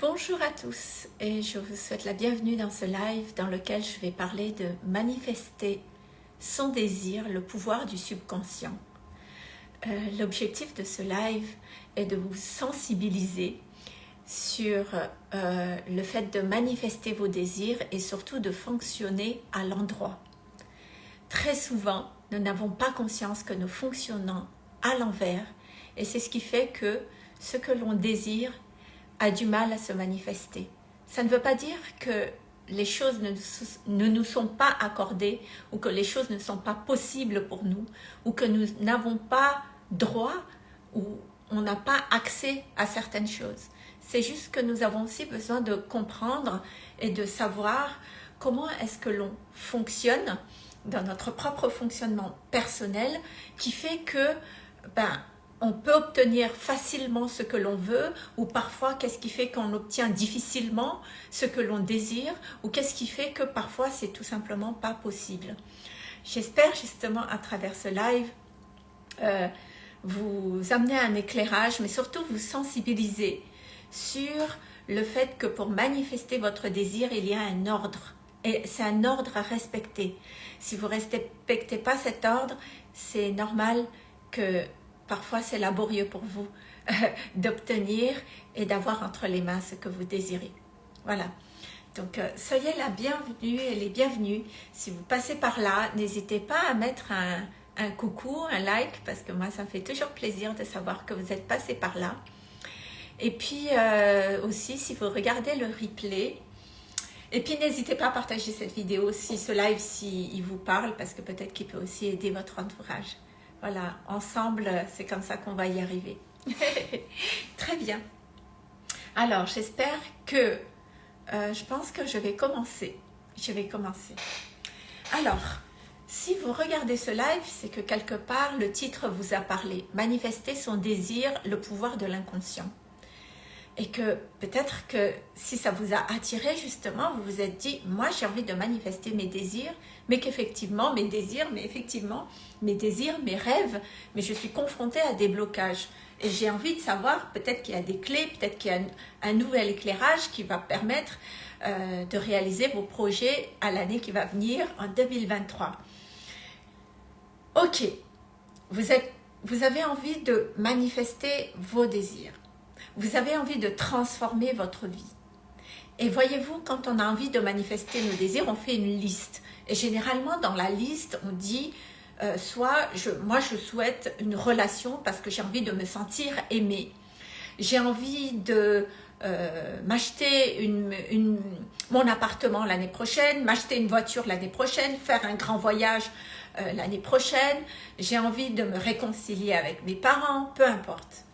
Bonjour à tous et je vous souhaite la bienvenue dans ce live dans lequel je vais parler de manifester son désir, le pouvoir du subconscient. Euh, l'objectif de ce live est de vous sensibiliser sur euh, le fait de manifester vos désirs et surtout de fonctionner à l'endroit. Très souvent, nous n'avons pas conscience que nous fonctionnons à l'envers et c'est ce qui fait que ce que l'on désire a du mal à se manifester. Ça ne veut pas dire que les choses ne, nous sont pas accordées ou que les choses ne sont pas possibles pour nous ou que nous n'avons pas droit ou on n'a pas accès à certaines choses. C'est juste que nous avons aussi besoin de comprendre et de savoir comment est-ce que l'on fonctionne dans notre propre fonctionnement personnel qui fait que ben, on peut obtenir facilement ce que l'on veut ou parfois qu'est-ce qui fait qu'on obtient difficilement ce que l'on désire ou qu'est-ce qui fait que parfois c'est tout simplement pas possible. J'espère justement à travers ce live euh, vous amener un éclairage mais surtout vous sensibiliser sur le fait que pour manifester votre désir il y a un ordre et c'est un ordre à respecter. Si vous ne respectez pas cet ordre, c'est normal que parfois c'est laborieux pour vous d'obtenir et d'avoir entre les mains ce que vous désirez. Voilà. Donc, euh, soyez la bienvenue et les bienvenus. Si vous passez par là, n'hésitez pas à mettre un, coucou, un like, parce que moi, ça me fait toujours plaisir de savoir que vous êtes passé par là. Et puis, euh, aussi, si vous regardez le replay, et puis n'hésitez pas à partager cette vidéo si ce live, si il vous parle, parce que peut-être qu'il peut aussi aider votre entourage. Voilà, ensemble, c'est comme ça qu'on va y arriver. Très bien. Alors, j'espère que... Euh, je pense que je vais commencer. Je vais commencer. Alors, si vous regardez ce live, c'est que quelque part, le titre vous a parlé. Manifester son désir, le pouvoir de l'inconscient et que peut-être que si ça vous a attiré justement, vous vous êtes dit, moi j'ai envie de manifester mes désirs, mais qu'effectivement mes désirs, mais effectivement mes désirs, mes rêves, mais je suis confrontée à des blocages. Et j'ai envie de savoir, peut-être qu'il y a des clés, peut-être qu'il y a un, nouvel éclairage qui va permettre euh, de réaliser vos projets à l'année qui va venir en 2023. Ok, vous, êtes, vous avez envie de manifester vos désirs vous avez envie de transformer votre vie. Et voyez-vous, quand on a envie de manifester nos désirs, on fait une liste. Et généralement, dans la liste, on dit, euh, soit moi je souhaite une relation parce que j'ai envie de me sentir aimée. J'ai envie de euh, m'acheter mon appartement l'année prochaine, m'acheter une voiture l'année prochaine, faire un grand voyage euh, l'année prochaine. J'ai envie de me réconcilier avec mes parents, peu importe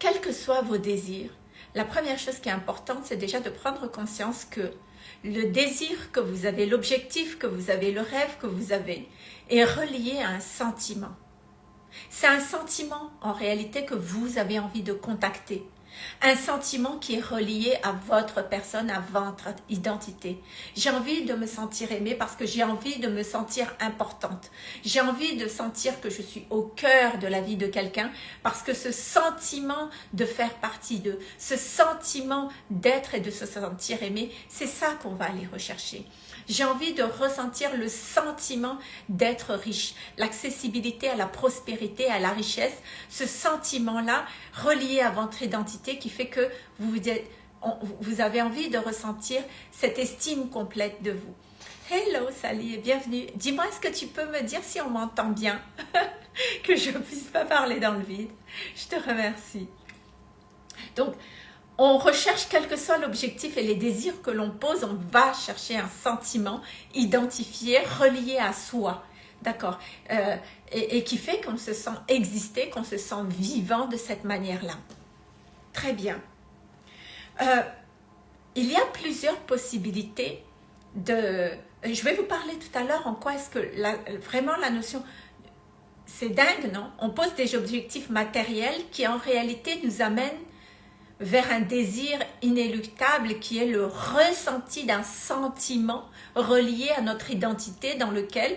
quels que soient vos désirs, la première chose qui est importante, c'est déjà de prendre conscience que le désir que vous avez, l'objectif que vous avez, le rêve que vous avez, est relié à un sentiment. C'est un sentiment, en réalité, que vous avez envie de contacter. Un sentiment qui est relié à votre personne, à votre identité. J'ai envie de me sentir aimée parce que j'ai envie de me sentir importante. J'ai envie de sentir que je suis au cœur de la vie de quelqu'un parce que ce sentiment de faire partie d'eux, ce sentiment d'être et de se sentir aimé, c'est ça qu'on va aller rechercher. J'ai envie de ressentir le sentiment d'être riche, l'accessibilité à la prospérité, à la richesse, ce sentiment-là relié à votre identité qui fait que vous, vous avez envie de ressentir cette estime complète de vous. Hello Sally bienvenue. Dis-moi, est-ce que tu peux me dire si on m'entend bien Que je ne puisse pas parler dans le vide? Je te remercie. Donc, on recherche quel que soit l'objectif et les désirs que l'on pose, on va chercher un sentiment identifié, relié à soi. D'accord euh, et, qui fait qu'on se sent exister, qu'on se sent vivant de cette manière-là. Très bien. Euh, il y a plusieurs possibilités de... Je vais vous parler tout à l'heure en quoi est-ce que vraiment la notion... C'est dingue, non? On pose des objectifs matériels qui en réalité nous amènent vers un désir inéluctable qui est le ressenti d'un sentiment relié à notre identité dans lequel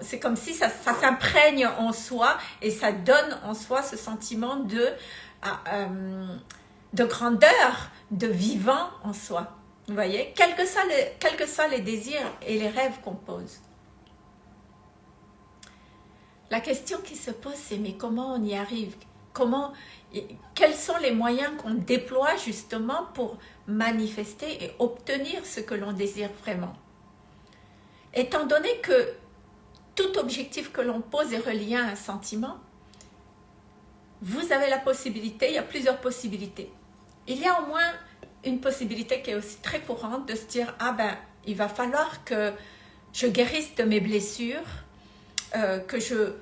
c'est comme si ça, s'imprègne en soi et ça donne en soi ce sentiment de, ah, euh, de grandeur, de vivant en soi. Vous voyez, que, les, quels que soient les désirs et les rêves qu'on pose. La question qui se pose, c'est mais comment on y arrive? Comment, Quels sont les moyens qu'on déploie justement pour manifester et obtenir ce que l'on désire vraiment Étant donné que tout objectif que l'on pose est relié à un sentiment, vous avez la possibilité, il y a plusieurs possibilités. Il y a au moins une possibilité qui est aussi très courante de se dire « Ah ben, il va falloir que je guérisse de mes blessures, euh, que je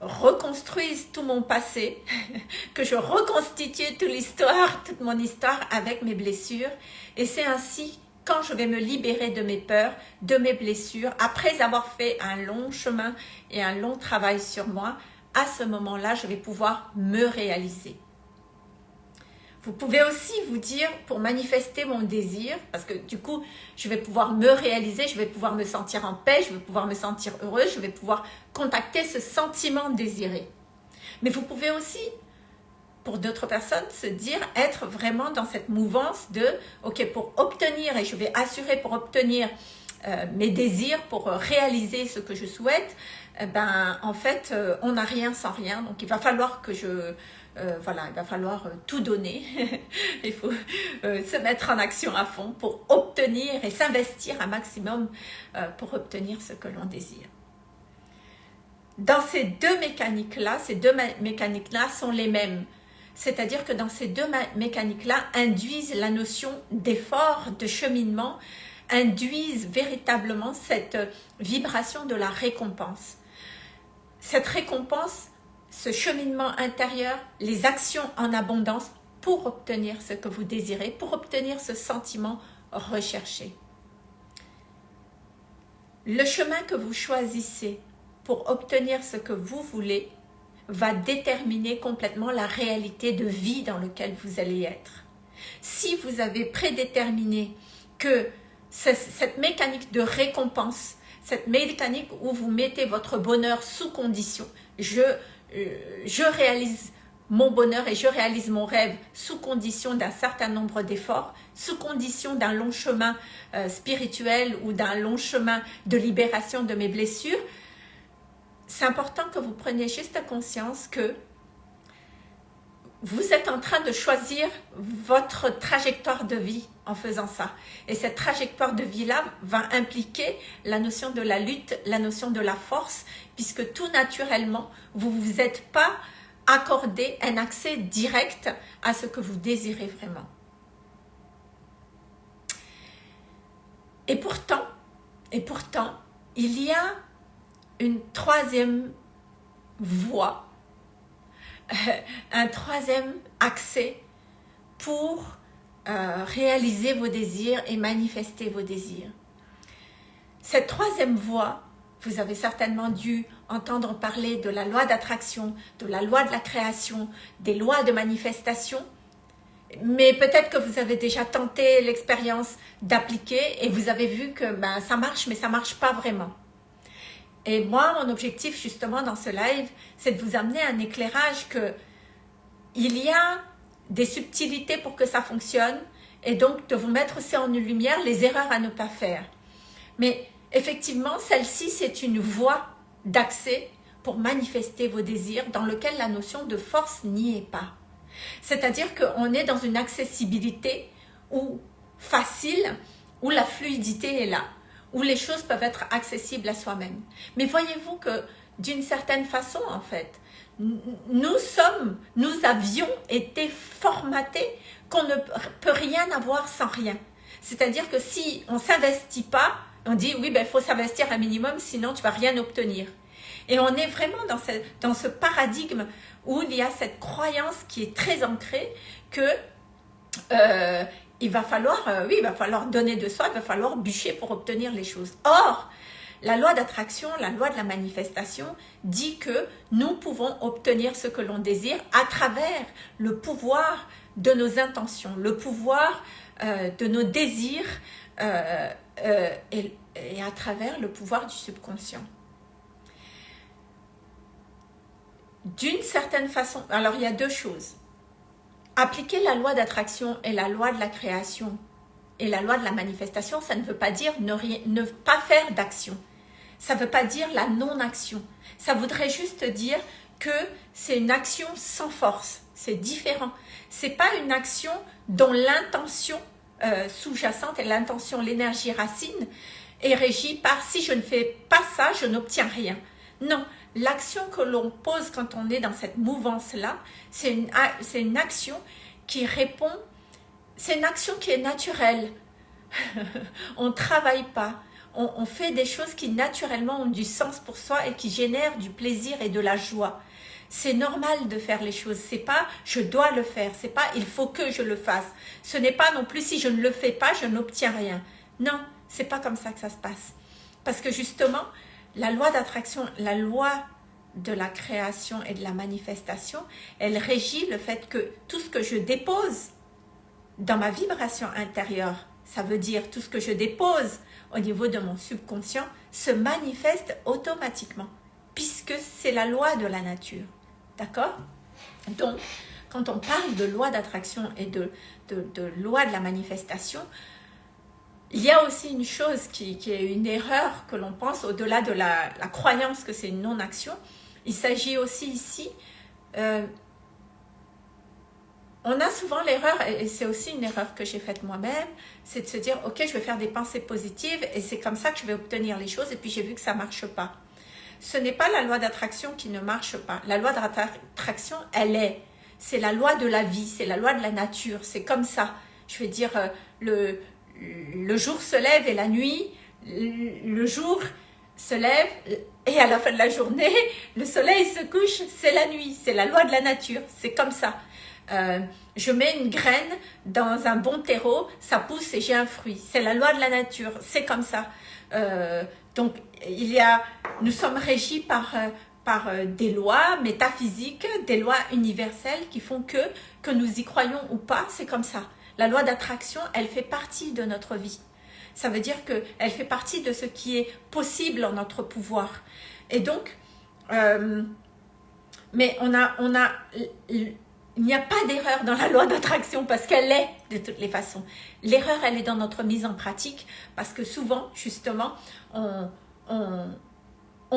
reconstruise tout mon passé, que je reconstitue toute l'histoire, toute mon histoire avec mes blessures. Et c'est ainsi quand je vais me libérer de mes peurs, de mes blessures, après avoir fait un long chemin et un long travail sur moi, à ce moment-là, je vais pouvoir me réaliser. Vous pouvez aussi vous dire, pour manifester mon désir, parce que du coup, je vais pouvoir me réaliser, je vais pouvoir me sentir en paix, je vais pouvoir me sentir heureuse, je vais pouvoir contacter ce sentiment désiré. Mais vous pouvez aussi, pour d'autres personnes, se dire, être vraiment dans cette mouvance de, ok, pour obtenir, et je vais assurer pour obtenir euh, mes désirs, pour réaliser ce que je souhaite, eh ben, en fait, euh, on n'a rien sans rien. Donc, il va falloir que je, euh, voilà, il va falloir euh, tout donner. il faut euh, se mettre en action à fond pour obtenir et s'investir un maximum pour obtenir ce que l'on désire. Dans ces deux mécaniques-là, ces deux mécaniques-là sont les mêmes. C'est-à-dire que dans ces deux mécaniques-là induisent la notion d'effort, de cheminement, induisent véritablement cette vibration de la récompense. Cette récompense ce cheminement intérieur, les actions en abondance pour obtenir ce que vous désirez, pour obtenir ce sentiment recherché. Le chemin que vous choisissez pour obtenir ce que vous voulez va déterminer complètement la réalité de vie dans laquelle vous allez être. Si vous avez prédéterminé que cette mécanique de récompense, cette mécanique où vous mettez votre bonheur sous condition, je, je réalise mon bonheur et je réalise mon rêve sous condition d'un certain nombre d'efforts, sous condition d'un long chemin euh, spirituel ou d'un long chemin de libération de mes blessures, c'est important que vous preniez juste conscience que vous êtes en train de choisir votre trajectoire de vie en faisant ça. Et cette trajectoire de vie-là va impliquer la notion de la lutte, la notion de la force, puisque tout naturellement, vous ne vous êtes pas accordé un accès direct à ce que vous désirez vraiment. Et pourtant, et pourtant, il y a une troisième voie un troisième accès pour euh, réaliser vos désirs et manifester vos désirs. Cette troisième voie, vous avez certainement dû entendre parler de la loi d'attraction, de la loi de la création, des lois de manifestation, mais peut-être que vous avez déjà tenté l'expérience d'appliquer et vous avez vu que ben, ça marche, mais ça marche pas vraiment. Et moi, mon objectif justement dans ce live, c'est de vous amener un éclairage que il y a des subtilités pour que ça fonctionne et donc de vous mettre aussi en lumière les erreurs à ne pas faire. Mais effectivement, celle-ci, c'est une voie d'accès pour manifester vos désirs dans lequel la notion de force n'y est pas. C'est-à-dire qu'on est dans une accessibilité où facile, où la fluidité est là où les choses peuvent être accessibles à soi-même. Mais voyez-vous que d'une certaine façon, en fait, nous sommes, nous avions été formatés qu'on ne peut rien avoir sans rien. C'est-à-dire que si on s'investit pas, on dit oui, ben, il faut s'investir un minimum, sinon tu vas rien obtenir. Et on est vraiment dans ce, dans ce paradigme où il y a cette croyance qui est très ancrée que euh, il va falloir, euh, oui, donner de soi, il va falloir bûcher pour obtenir les choses. Or, la loi d'attraction, la loi de la manifestation dit que nous pouvons obtenir ce que l'on désire à travers le pouvoir de nos intentions, le pouvoir euh, de nos désirs euh, et à travers le pouvoir du subconscient. D'une certaine façon, alors il y a deux choses appliquer la loi d'attraction et la loi de la création et la loi de la manifestation, ça ne veut pas dire ne, pas faire d'action. Ça ne veut pas dire la non-action. Ça voudrait juste dire que c'est une action sans force. C'est différent. C'est pas une action dont l'intention euh, sous-jacente et l'intention, l'énergie racine est régie par si je ne fais pas ça, je n'obtiens rien. Non, l'action que l'on pose quand on est dans cette mouvance-là, c'est une, action qui répond, c'est une action qui est naturelle. on ne travaille pas, on, on, fait des choses qui naturellement ont du sens pour soi et qui génèrent du plaisir et de la joie. C'est normal de faire les choses, c'est pas je dois le faire, c'est pas il faut que je le fasse. Ce n'est pas non plus si je ne le fais pas, je n'obtiens rien. Non, c'est pas comme ça que ça se passe. Parce que justement, la loi d'attraction, la loi de la création et de la manifestation, elle régit le fait que tout ce que je dépose dans ma vibration intérieure, ça veut dire tout ce que je dépose au niveau de mon subconscient, se manifeste automatiquement, puisque c'est la loi de la nature. D'accord? Donc, quand on parle de loi d'attraction et de, loi de la manifestation, il y a aussi une chose qui, est une erreur que l'on pense au-delà de la, croyance que c'est une non-action. Il s'agit aussi ici, euh, on a souvent l'erreur, et c'est aussi une erreur que j'ai faite moi-même, c'est de se dire, ok, je vais faire des pensées positives et c'est comme ça que je vais obtenir les choses et puis j'ai vu que ça ne marche pas ce n'est pas la loi d'attraction qui ne marche pas. La loi d'attraction, elle est. C'est la loi de la vie, c'est la loi de la nature, c'est comme ça. Je veux dire, euh, le, le jour se lève et la nuit, le jour se lève et à la fin de la journée, le soleil se couche, c'est la nuit, c'est la loi de la nature, c'est comme ça. Euh, je mets une graine dans un bon terreau, ça pousse et j'ai un fruit. C'est la loi de la nature, c'est comme ça. Euh, donc, il y a, nous sommes régis par, euh, par des lois métaphysiques, des lois universelles qui font que, que nous y croyons ou pas, c'est comme ça. La loi d'attraction, elle fait partie de notre vie. Ça veut dire qu'elle fait partie de ce qui est possible en notre pouvoir. Et donc, euh, mais on a, on a, il n'y a pas d'erreur dans la loi d'attraction parce qu'elle est de toutes les façons. L'erreur, elle est dans notre mise en pratique parce que souvent, justement, on, on,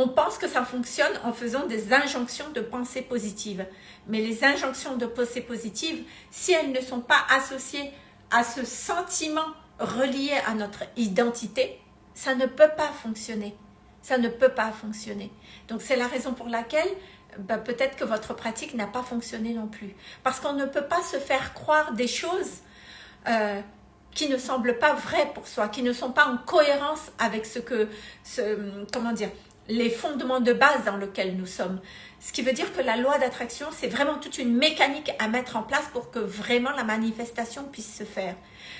pense que ça fonctionne en faisant des injonctions de pensée positive. Mais les injonctions de pensée positive, si elles ne sont pas associées à ce sentiment relié à notre identité, ça ne peut pas fonctionner. Ça ne peut pas fonctionner. Donc c'est la raison pour laquelle bah, peut-être que votre pratique n'a pas fonctionné non plus. Parce qu'on ne peut pas se faire croire des choses euh, qui ne semblent pas vraies pour soi, qui ne sont pas en cohérence avec ce que, comment dire, les fondements de base dans lesquels nous sommes. Ce qui veut dire que la loi d'attraction, c'est vraiment toute une mécanique à mettre en place pour que vraiment la manifestation puisse se faire.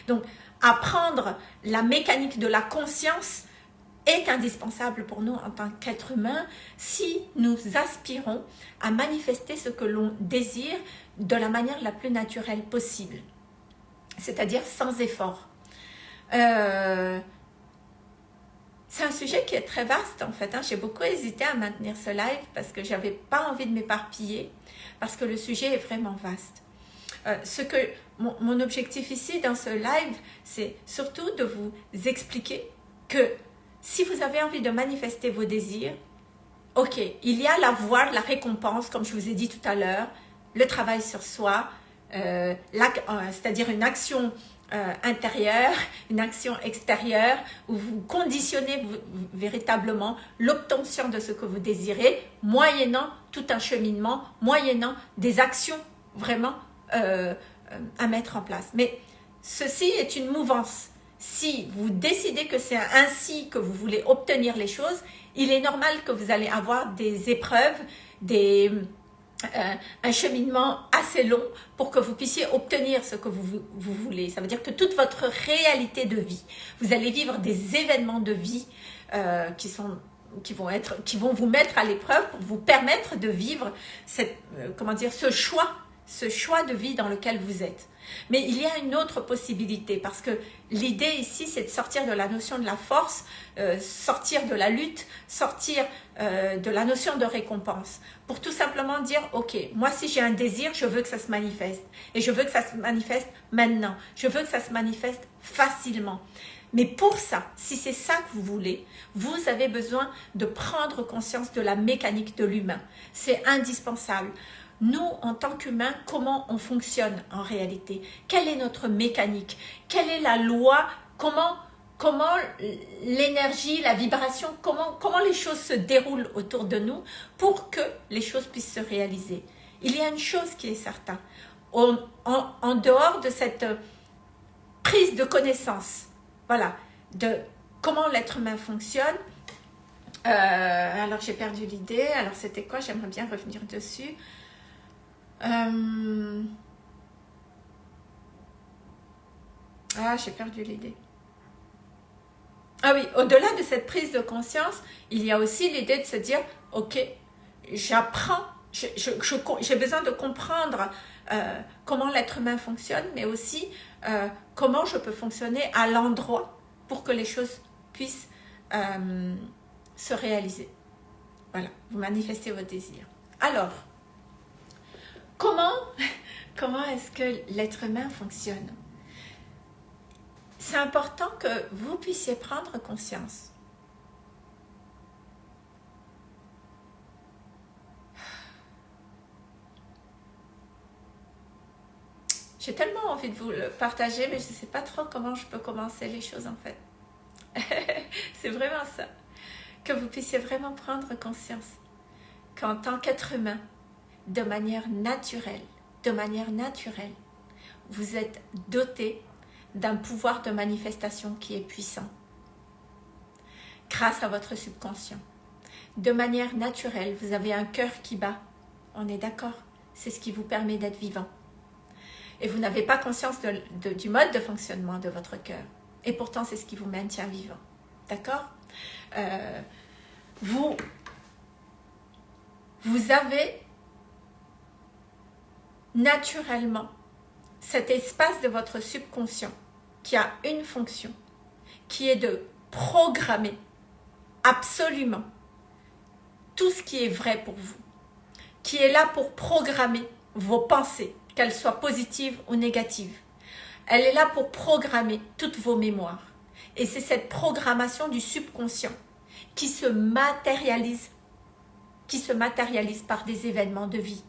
Donc, apprendre la mécanique de la conscience est indispensable pour nous en tant qu'être humain si nous aspirons à manifester ce que l'on désire de la manière la plus naturelle possible c'est-à-dire sans effort. Euh, c'est un sujet qui est très vaste en fait. Hein. J'ai beaucoup hésité à maintenir ce live parce que j'avais pas envie de m'éparpiller, parce que le sujet est vraiment vaste. Euh, ce que mon, objectif ici dans ce live, c'est surtout de vous expliquer que si vous avez envie de manifester vos désirs, ok, il y a la voie la récompense, comme je vous ai dit tout à l'heure, le travail sur soi, euh, euh, c'est-à-dire une action euh, intérieure, une action extérieure, où vous conditionnez véritablement l'obtention de ce que vous désirez, moyennant tout un cheminement, moyennant des actions vraiment à mettre en place. Mais ceci est une mouvance. Si vous décidez que c'est ainsi que vous voulez obtenir les choses, il est normal que vous allez avoir des épreuves, des, euh, un cheminement assez long pour que vous puissiez obtenir ce que vous, vous, voulez. Ça veut dire que toute votre réalité de vie, vous allez vivre des événements de vie euh, qui vont vous mettre à l'épreuve pour vous permettre de vivre cette euh, comment dire ce choix ce choix de vie dans lequel vous êtes. Mais il y a une autre possibilité parce que l'idée ici c'est de sortir de la notion de la force, euh, sortir de la lutte, sortir euh, de la notion de récompense pour tout simplement dire ok moi si j'ai un désir je veux que ça se manifeste et je veux que ça se manifeste maintenant, je veux que ça se manifeste facilement. Mais pour ça, si c'est ça que vous voulez, vous avez besoin de prendre conscience de la mécanique de l'humain. C'est indispensable nous, en tant qu'humains, comment on fonctionne en réalité? Quelle est notre mécanique? Quelle est la loi? Comment, comment l'énergie, la vibration, comment, comment les choses se déroulent autour de nous pour que les choses puissent se réaliser? Il y a une chose qui est certaine. En, en, dehors de cette prise de connaissance, voilà, de comment l'être humain fonctionne, euh, alors j'ai perdu l'idée, alors c'était quoi? J'aimerais bien revenir dessus. Euh, ah, j'ai perdu l'idée. Ah oui, au-delà de cette prise de conscience, il y a aussi l'idée de se dire, ok, j'apprends, j'ai besoin de comprendre euh, comment l'être humain fonctionne, mais aussi euh, comment je peux fonctionner à l'endroit pour que les choses puissent se réaliser. Voilà, vous manifestez vos désirs. Alors, Comment, comment est-ce que l'être humain fonctionne? C'est important que vous puissiez prendre conscience. J'ai tellement envie de vous le partager, mais je ne sais pas trop comment je peux commencer les choses en fait. C'est vraiment ça. Que vous puissiez vraiment prendre conscience qu'en tant qu'être humain, de manière naturelle, de manière naturelle, vous êtes doté d'un pouvoir de manifestation qui est puissant grâce à votre subconscient. De manière naturelle, vous avez un cœur qui bat. On est d'accord? C'est ce qui vous permet d'être vivant. Et vous n'avez pas conscience du mode de fonctionnement de votre cœur. Et pourtant, c'est ce qui vous maintient vivant. D'accord? Euh, Vous, vous avez naturellement cet espace de votre subconscient qui a une fonction, qui est de programmer absolument tout ce qui est vrai pour vous, qui est là pour programmer vos pensées, qu'elles soient positives ou négatives. Elle est là pour programmer toutes vos mémoires. Et c'est cette programmation du subconscient qui se matérialise, qui se matérialise par des événements de vie.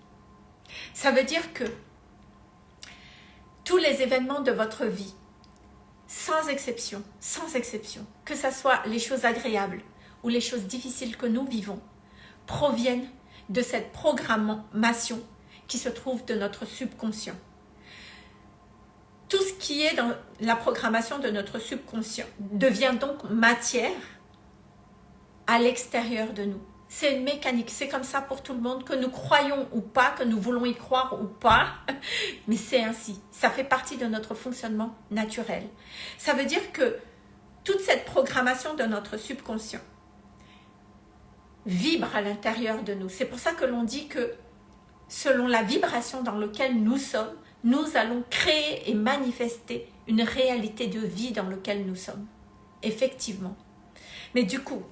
Ça veut dire que tous les événements de votre vie, sans exception, sans exception, que ce soit les choses agréables ou les choses difficiles que nous vivons, proviennent de cette programmation qui se trouve de notre subconscient. Tout ce qui est dans la programmation de notre subconscient devient donc matière à l'extérieur de nous. C'est une mécanique, c'est comme ça pour tout le monde, que nous croyons ou pas, que nous voulons y croire ou pas, mais c'est ainsi. Ça fait partie de notre fonctionnement naturel. Ça veut dire que toute cette programmation de notre subconscient vibre à l'intérieur de nous. C'est pour ça que l'on dit que selon la vibration dans laquelle nous sommes, nous allons créer et manifester une réalité de vie dans laquelle nous sommes. Effectivement. Mais du coup,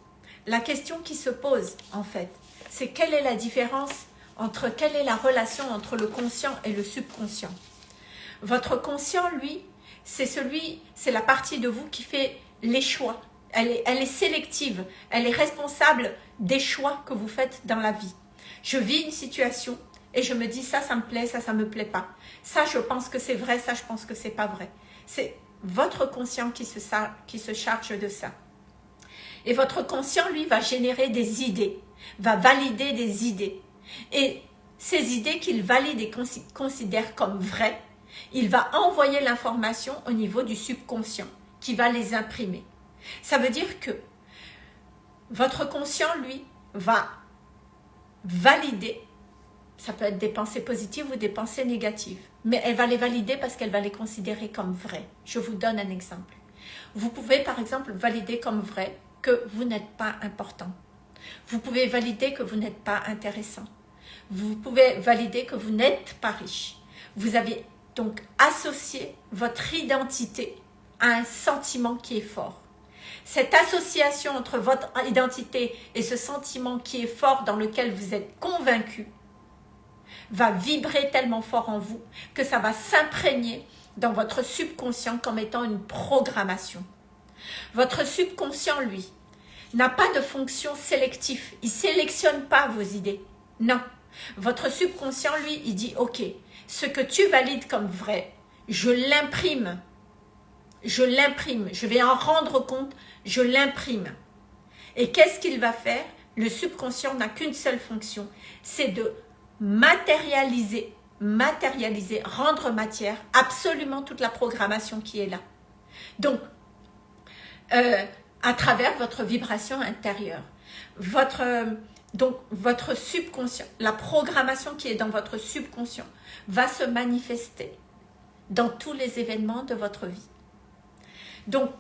la question qui se pose, en fait, c'est quelle est la différence entre, quelle est la relation entre le conscient et le subconscient? Votre conscient, lui, c'est celui, c'est la partie de vous qui fait les choix. Elle est, elle est sélective, elle est responsable des choix que vous faites dans la vie. Je vis une situation et je me dis ça, ça me plaît, ça, ça me plaît pas. Ça, je pense que c'est vrai, ça, je pense que c'est pas vrai. C'est votre conscient qui se, qui se charge de ça. Et votre conscient, lui, va générer des idées, va valider des idées. Et ces idées qu'il valide et considère comme vraies, il va envoyer l'information au niveau du subconscient qui va les imprimer. Ça veut dire que votre conscient, lui, va valider, ça peut être des pensées positives ou des pensées négatives, mais elle va les valider parce qu'elle va les considérer comme vraies. Je vous donne un exemple. Vous pouvez par exemple valider comme vrai que vous n'êtes pas important. Vous pouvez valider que vous n'êtes pas intéressant. vous pouvez valider que vous n'êtes pas riche. Vous avez donc associé votre identité à un sentiment qui est fort. Cette association entre votre identité et ce sentiment qui est fort dans lequel vous êtes convaincu va vibrer tellement fort en vous que ça va s'imprégner dans votre subconscient comme étant une programmation. Votre subconscient, lui, n'a pas de fonction sélective. Il ne sélectionne pas vos idées. Non. Votre subconscient, lui, il dit, ok, ce que tu valides comme vrai, je l'imprime. Je l'imprime. Je vais en rendre compte. Je l'imprime. Et qu'est-ce qu'il va faire? Le subconscient n'a qu'une seule fonction. C'est de matérialiser, matérialiser, rendre matière absolument toute la programmation qui est là. Donc, euh, à travers votre vibration intérieure. Votre, donc, votre subconscient, la programmation qui est dans votre subconscient va se manifester dans tous les événements de votre vie. Donc,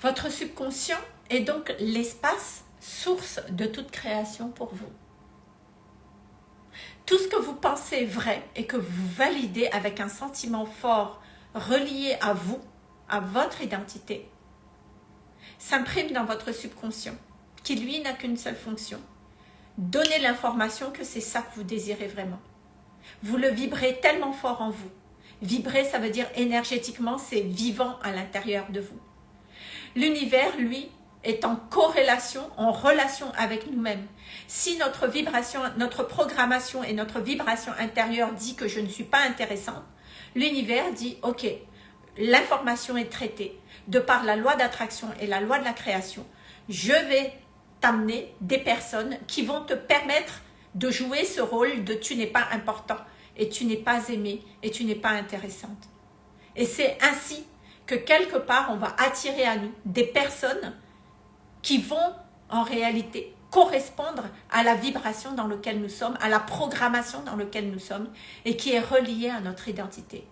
votre subconscient est donc l'espace source de toute création pour vous. Tout ce que vous pensez vrai et que vous validez avec un sentiment fort relié à vous, à votre identité, s'imprime dans votre subconscient, qui lui n'a qu'une seule fonction, donner l'information que c'est ça que vous désirez vraiment. Vous le vibrez tellement fort en vous. Vibrer, ça veut dire énergétiquement, c'est vivant à l'intérieur de vous. L'univers, lui, est en corrélation, en relation avec nous-mêmes. Si notre vibration, notre programmation et notre vibration intérieure dit que je ne suis pas intéressante, l'univers dit « Ok, l'information est traitée de par la loi d'attraction et la loi de la création. Je vais t'amener des personnes qui vont te permettre de jouer ce rôle de tu n'es pas important et tu n'es pas aimé et tu n'es pas intéressante. Et c'est ainsi que quelque part on va attirer à nous des personnes qui vont en réalité correspondre à la vibration dans laquelle nous sommes, à la programmation dans laquelle nous sommes et qui est reliée à notre identité.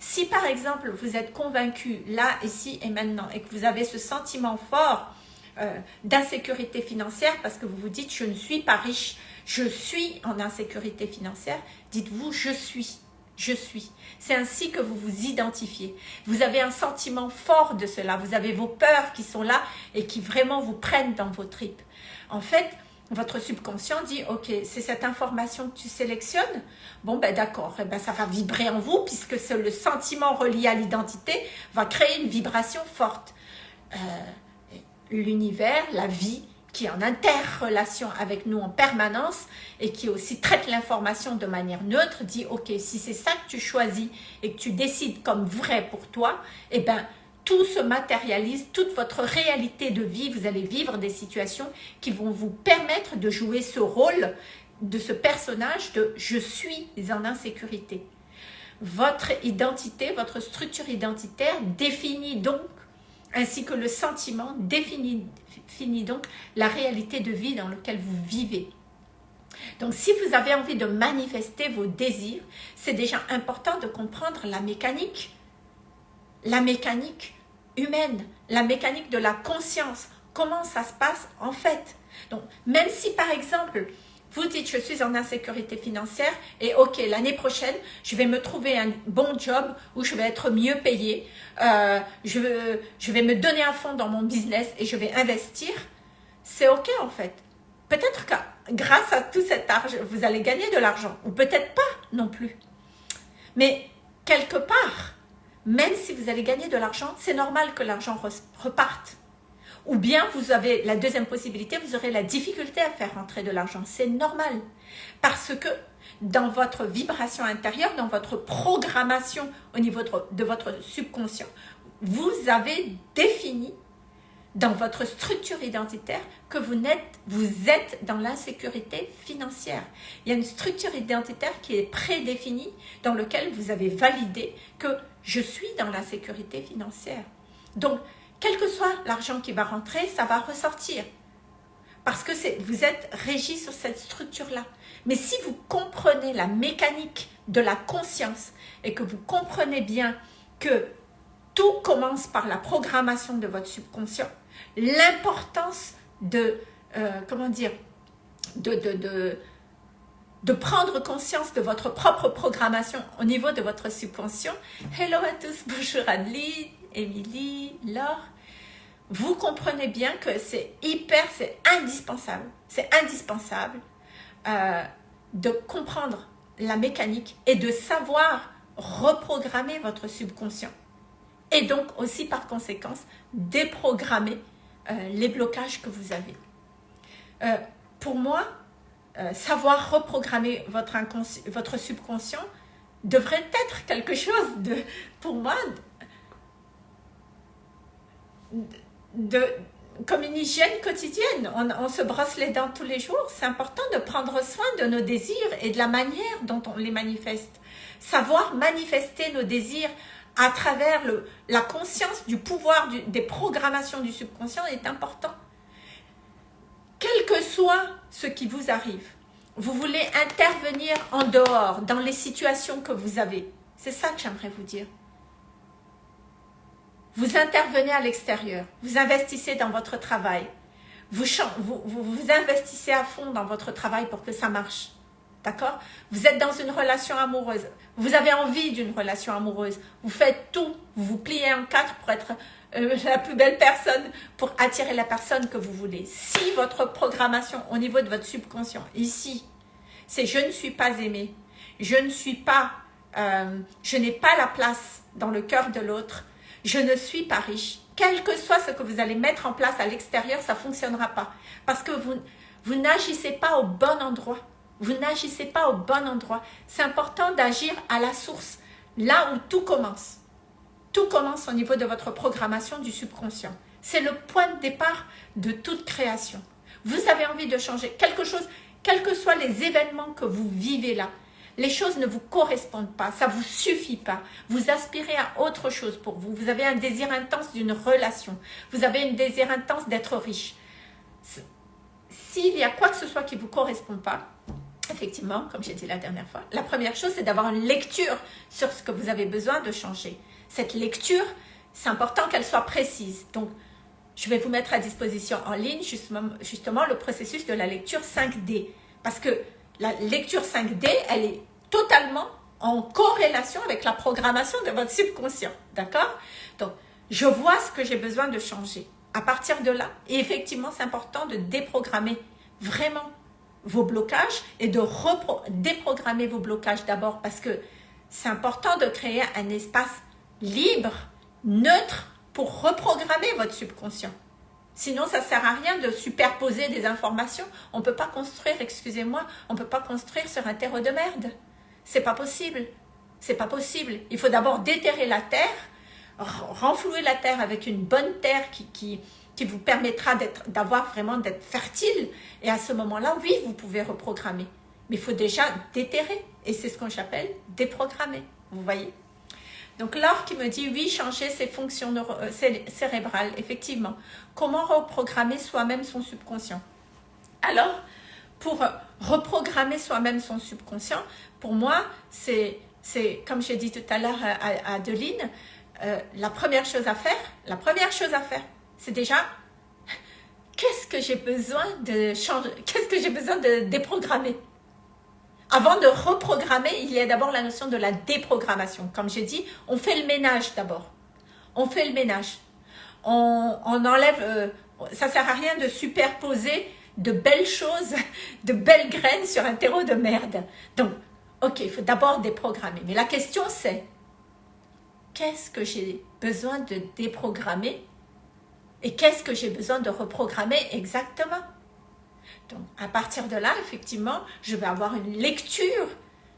Si par exemple vous êtes convaincu là, ici et maintenant et que vous avez ce sentiment fort euh, d'insécurité financière parce que vous vous dites je ne suis pas riche, je suis en insécurité financière, dites-vous je suis, je suis. C'est ainsi que vous vous identifiez. Vous avez un sentiment fort de cela, vous avez vos peurs qui sont là et qui vraiment vous prennent dans vos tripes. En fait, votre subconscient dit, ok, c'est cette information que tu sélectionnes, bon ben d'accord, eh ben, ça va vibrer en vous puisque le sentiment relié à l'identité va créer une vibration forte. Euh, l'univers, la vie, qui est en interrelation avec nous en permanence et qui aussi traite l'information de manière neutre, dit ok, si c'est ça que tu choisis et que tu décides comme vrai pour toi, eh ben tout se matérialise, toute votre réalité de vie, vous allez vivre des situations qui vont vous permettre de jouer ce rôle de ce personnage de « je suis en insécurité ». Votre identité, votre structure identitaire définit donc, ainsi que le sentiment, définit, donc la réalité de vie dans laquelle vous vivez. Donc, si vous avez envie de manifester vos désirs, c'est déjà important de comprendre la mécanique la mécanique humaine, la mécanique de la conscience, comment ça se passe en fait? Donc, même si par exemple, vous dites je suis en insécurité financière et ok, l'année prochaine, je vais me trouver un bon job où je vais être mieux payé, euh, je, je vais me donner un fond dans mon business et je vais investir, c'est ok en fait. Peut-être que grâce à tout cet argent, vous allez gagner de l'argent ou peut-être pas non plus. Mais quelque part, même si vous allez gagner de l'argent, c'est normal que l'argent reparte. Ou bien vous avez la deuxième possibilité, vous aurez la difficulté à faire rentrer de l'argent. C'est normal. Parce que dans votre vibration intérieure, dans votre programmation au niveau de votre subconscient, vous avez défini dans votre structure identitaire que vous êtes, vous êtes dans l'insécurité financière. Il y a une structure identitaire qui est prédéfinie dans laquelle vous avez validé que je suis dans l'insécurité financière. Donc, quel que soit l'argent qui va rentrer, ça va ressortir. Parce que vous êtes régi sur cette structure-là. Mais si vous comprenez la mécanique de la conscience et que vous comprenez bien que tout commence par la programmation de votre subconscient, l'importance de, euh, comment dire, de, de, prendre conscience de votre propre programmation au niveau de votre subconscient. Hello à tous, bonjour Adeline, Émilie, Laure. Vous comprenez bien que c'est hyper, c'est indispensable, c'est indispensable euh, de comprendre la mécanique et de savoir reprogrammer votre subconscient. Et donc aussi par conséquence, déprogrammer euh, les blocages que vous avez. Euh, pour moi, euh, savoir reprogrammer votre, votre subconscient devrait être quelque chose de, pour moi, de, comme une hygiène quotidienne. On, se brosse les dents tous les jours. C'est important de prendre soin de nos désirs et de la manière dont on les manifeste. Savoir manifester nos désirs à travers la conscience du pouvoir des programmations du subconscient est important. Quel que soit ce qui vous arrive, vous voulez intervenir en dehors, dans les situations que vous avez. C'est ça que j'aimerais vous dire. Vous intervenez à l'extérieur, vous investissez dans votre travail, vous, vous, vous investissez à fond dans votre travail pour que ça marche. D'accord? Vous êtes dans une relation amoureuse. Vous avez envie d'une relation amoureuse. Vous faites tout. Vous vous pliez en quatre pour être euh, la plus belle personne, pour attirer la personne que vous voulez. Si votre programmation au niveau de votre subconscient, ici, c'est « je ne suis pas aimé, je ne suis pas, euh, je n'ai pas la place dans le cœur de l'autre, je ne suis pas riche », quel que soit ce que vous allez mettre en place à l'extérieur, ça ne fonctionnera pas. Parce que vous, vous n'agissez pas au bon endroit. Vous n'agissez pas au bon endroit. C'est important d'agir à la source, là où tout commence. Tout commence au niveau de votre programmation du subconscient. C'est le point de départ de toute création. Vous avez envie de changer quelque chose, quels que soient les événements que vous vivez là. Les choses ne vous correspondent pas, ça ne vous suffit pas. Vous aspirez à autre chose pour vous. Vous avez un désir intense d'une relation. Vous avez un désir intense d'être riche. S'il y a quoi que ce soit qui ne vous correspond pas, effectivement, comme j'ai dit la dernière fois, la première chose, c'est d'avoir une lecture sur ce que vous avez besoin de changer. Cette lecture, c'est important qu'elle soit précise. Donc, je vais vous mettre à disposition en ligne justement, le processus de la lecture 5D. Parce que la lecture 5D, elle est totalement en corrélation avec la programmation de votre subconscient. D'accord? Donc, je vois ce que j'ai besoin de changer. À partir de là, effectivement, c'est important de déprogrammer vraiment vos blocages et de déprogrammer vos blocages d'abord parce que c'est important de créer un espace libre, neutre pour reprogrammer votre subconscient. Sinon, ça ne sert à rien de superposer des informations. On ne peut pas construire, excusez-moi, on ne peut pas construire sur un terreau de merde. C'est pas possible. C'est pas possible. Il faut d'abord déterrer la terre, renflouer la terre avec une bonne terre qui, qui, qui vous permettra d'avoir vraiment d'être fertile. Et à ce moment-là, oui, vous pouvez reprogrammer. Mais il faut déjà déterrer. Et c'est ce qu'on appelle déprogrammer. Vous voyez? Donc Laure qui me dit, oui, changer ses fonctions euh, cérébrales, effectivement. Comment reprogrammer soi-même son subconscient? Alors, pour reprogrammer soi-même son subconscient, pour moi, c'est, comme j'ai dit tout à l'heure à, Adeline, euh, la première chose à faire, la première chose à faire, c'est déjà qu'est-ce que j'ai besoin de changer, qu'est-ce que j'ai besoin de déprogrammer? Avant de reprogrammer, il y a d'abord la notion de la déprogrammation. Comme j'ai dit, on fait le ménage d'abord. On fait le ménage. On, enlève, euh, ça sert à rien de superposer de belles choses, de belles graines sur un terreau de merde. Donc, ok, il faut d'abord déprogrammer. Mais la question c'est, qu'est-ce que j'ai besoin de déprogrammer et qu'est-ce que j'ai besoin de reprogrammer exactement? À partir de là, effectivement, je vais avoir une lecture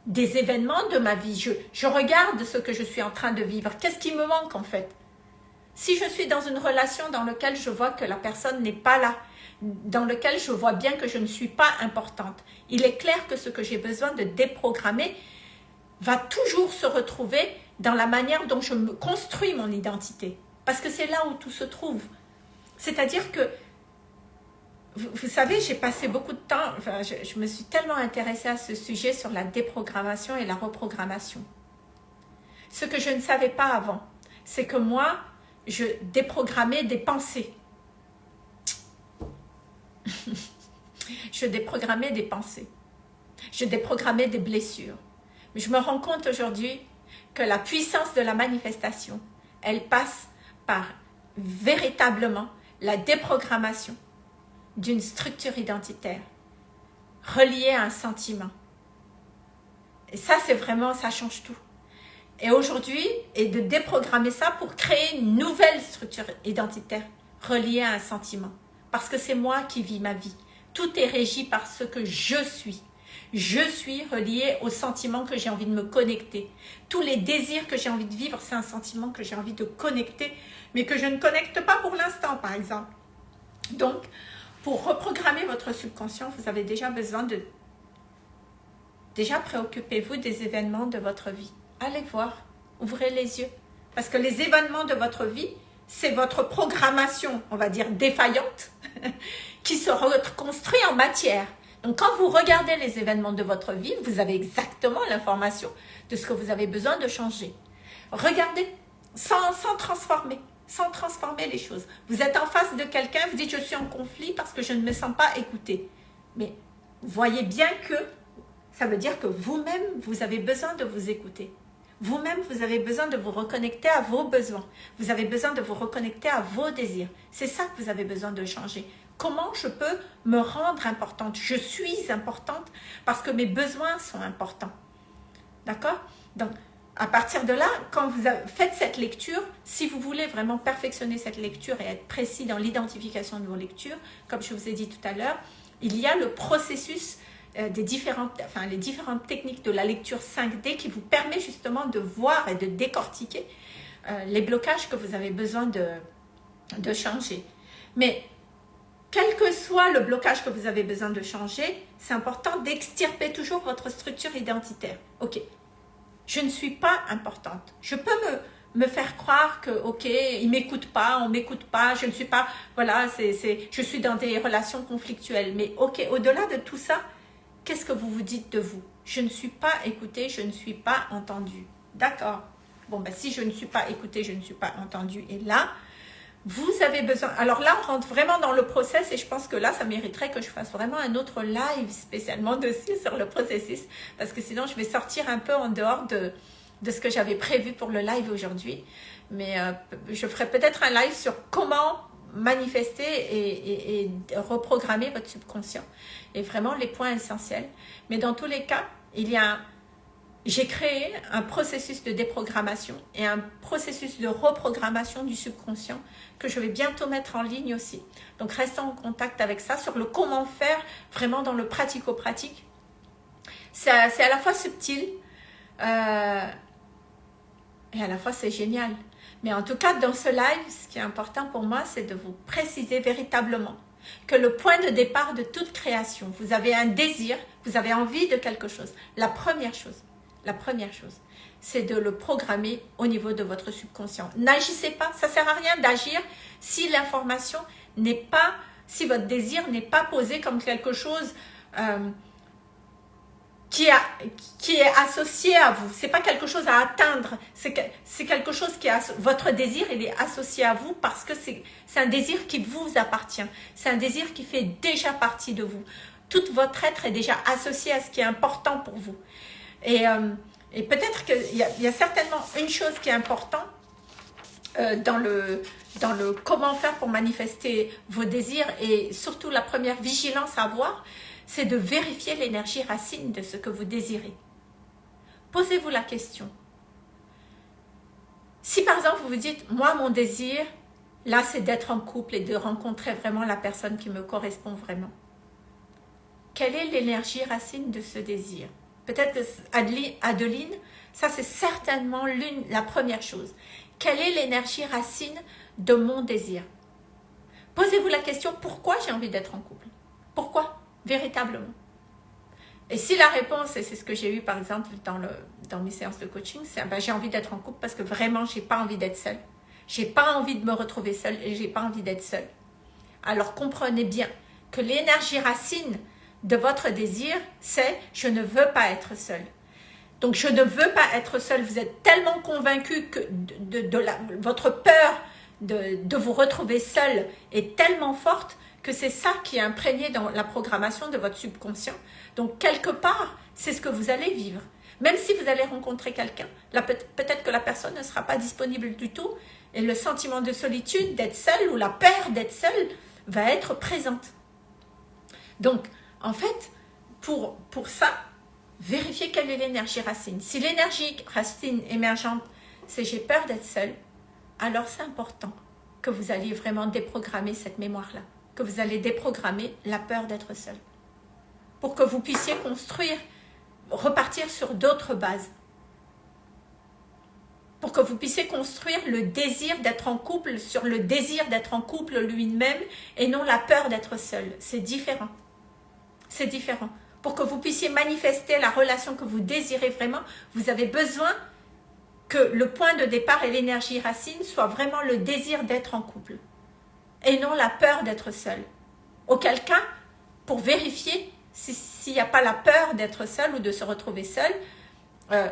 des événements de ma vie. Je, je regarde ce que je suis en train de vivre. Qu'est-ce qui me manque en fait? Si je suis dans une relation dans laquelle je vois que la personne n'est pas là, dans laquelle je vois bien que je ne suis pas importante, il est clair que ce que j'ai besoin de déprogrammer va toujours se retrouver dans la manière dont je me construis mon identité. Parce que c'est là où tout se trouve. C'est-à-dire que, vous, savez, j'ai passé beaucoup de temps, je, me suis tellement intéressée à ce sujet sur la déprogrammation et la reprogrammation. Ce que je ne savais pas avant, c'est que moi, je déprogrammais des pensées. Je déprogrammais des pensées. Je déprogrammais des blessures. Je me rends compte aujourd'hui que la puissance de la manifestation, elle passe par véritablement la déprogrammation d'une structure identitaire reliée à un sentiment. Et ça, c'est vraiment, ça change tout. Et aujourd'hui, et de déprogrammer ça pour créer une nouvelle structure identitaire reliée à un sentiment. Parce que c'est moi qui vis ma vie. Tout est régi par ce que je suis. Je suis relié au sentiment que j'ai envie de me connecter. Tous les désirs que j'ai envie de vivre, c'est un sentiment que j'ai envie de connecter, mais que je ne connecte pas pour l'instant, par exemple. Donc, pour reprogrammer votre subconscient, vous avez déjà besoin de... Déjà, préoccupez-vous des événements de votre vie. Allez voir, ouvrez les yeux. Parce que les événements de votre vie, c'est votre programmation, on va dire, défaillante, qui se reconstruit en matière. Donc, quand vous regardez les événements de votre vie, vous avez exactement l'information de ce que vous avez besoin de changer. Regardez, sans, sans transformer, sans transformer les choses. Vous êtes en face de quelqu'un, vous dites « je suis en conflit parce que je ne me sens pas écouté ». Mais voyez bien que ça veut dire que vous-même, vous avez besoin de vous écouter. Vous-même, vous avez besoin de vous reconnecter à vos besoins. Vous avez besoin de vous reconnecter à vos désirs. C'est ça que vous avez besoin de changer. Comment je peux me rendre importante? Je suis importante parce que mes besoins sont importants. D'accord? Donc, à partir de là, quand vous faites cette lecture, si vous voulez vraiment perfectionner cette lecture et être précis dans l'identification de vos lectures, comme je vous ai dit tout à l'heure, il y a le processus euh, des différentes, enfin, les différentes techniques de la lecture 5D qui vous permet justement de voir et de décortiquer euh, les blocages que vous avez besoin de, de changer. Mais quel que soit le blocage que vous avez besoin de changer, c'est important d'extirper toujours votre structure identitaire. Ok, je ne suis pas importante. Je peux me, me faire croire que, ok, il m'écoute pas, on m'écoute pas, je ne suis pas, voilà, c'est, je suis dans des relations conflictuelles. Mais ok, au-delà de tout ça, qu'est-ce que vous vous dites de vous? Je ne suis pas écoutée, je ne suis pas entendue. D'accord? Bon, ben, si je ne suis pas écoutée, je ne suis pas entendue. Et là, vous avez besoin... Alors là, on rentre vraiment dans le process et je pense que là, ça mériterait que je fasse vraiment un autre live spécialement dessus sur le processus parce que sinon, je vais sortir un peu en dehors de, de ce que j'avais prévu pour le live aujourd'hui. Mais euh, je ferai peut-être un live sur comment manifester et, et, reprogrammer votre subconscient. Et vraiment les points essentiels. Mais dans tous les cas, il y a j'ai créé un processus de déprogrammation et un processus de reprogrammation du subconscient que je vais bientôt mettre en ligne aussi. Donc restez en contact avec ça sur le comment faire vraiment dans le pratico-pratique. C'est à la fois subtil euh, et à la fois c'est génial. Mais en tout cas, dans ce live, ce qui est important pour moi, c'est de vous préciser véritablement que le point de départ de toute création, vous avez un désir, vous avez envie de quelque chose. La première chose, la première chose, c'est de le programmer au niveau de votre subconscient. N'agissez pas, ça sert à rien d'agir si l'information n'est pas, si votre désir n'est pas posé comme quelque chose euh, qui, est associé à vous. C'est pas quelque chose à atteindre, c'est quelque chose qui est, votre désir, il est associé à vous parce que c'est un désir qui vous appartient. C'est un désir qui fait déjà partie de vous. Tout votre être est déjà associé à ce qui est important pour vous. Et, euh, et peut-être qu'il y, y, a certainement une chose qui est importante euh, dans, le, dans le comment faire pour manifester vos désirs et surtout la première vigilance à avoir, c'est de vérifier l'énergie racine de ce que vous désirez. Posez-vous la question. Si par exemple vous vous dites, moi mon désir, là c'est d'être en couple et de rencontrer vraiment la personne qui me correspond vraiment. Quelle est l'énergie racine de ce désir? Peut-être Adeline, ça c'est certainement la première chose. Quelle est l'énergie racine de mon désir? Posez-vous la question, pourquoi j'ai envie d'être en couple? Pourquoi? Véritablement. Et si la réponse, et c'est ce que j'ai eu par exemple dans, mes séances de coaching, c'est ben, j'ai envie d'être en couple parce que vraiment, j'ai pas envie d'être seule. J'ai pas envie de me retrouver seule et j'ai pas envie d'être seule. Alors comprenez bien que l'énergie racine de votre désir, c'est « je ne veux pas être seul ». Donc, je ne veux pas être seul. Vous êtes tellement convaincu que de, votre peur de, de, vous retrouver seul est tellement forte que c'est ça qui est imprégné dans la programmation de votre subconscient. Donc, quelque part, c'est ce que vous allez vivre. Même si vous allez rencontrer quelqu'un, peut-être que la personne ne sera pas disponible du tout et le sentiment de solitude, d'être seul ou la peur d'être seul va être présente. Donc, en fait, pour, ça, vérifiez quelle est l'énergie racine. Si l'énergie racine émergente, c'est j'ai peur d'être seul, alors c'est important que vous alliez vraiment déprogrammer cette mémoire-là, que vous allez déprogrammer la peur d'être seul, pour que vous puissiez construire, repartir sur d'autres bases, pour que vous puissiez construire le désir d'être en couple sur le désir d'être en couple lui-même et non la peur d'être seul. C'est différent. C'est différent. Pour que vous puissiez manifester la relation que vous désirez vraiment, vous avez besoin que le point de départ et l'énergie racine soit vraiment le désir d'être en couple et non la peur d'être seul. Auquel cas, pour vérifier s'il n'y a pas la peur d'être seul ou de se retrouver seul, euh,